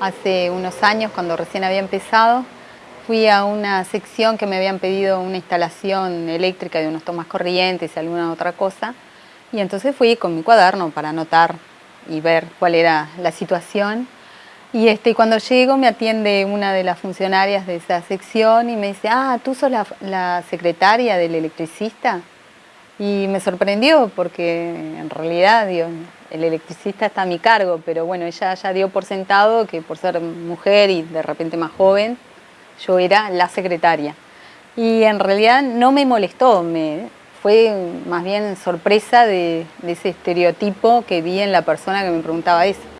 Hace unos años, cuando recién había empezado, fui a una sección que me habían pedido una instalación eléctrica de unos tomas corrientes y alguna otra cosa. Y entonces fui con mi cuaderno para anotar y ver cuál era la situación. Y este, cuando llego me atiende una de las funcionarias de esa sección y me dice, ah, ¿tú sos la secretaria del electricista? Y me sorprendió porque en realidad el electricista está a mi cargo, pero bueno, ella ya dio por sentado que por ser mujer y de repente más joven, yo era la secretaria. Y en realidad no me molestó, me, fue más bien sorpresa de, de ese estereotipo que vi en la persona que me preguntaba eso.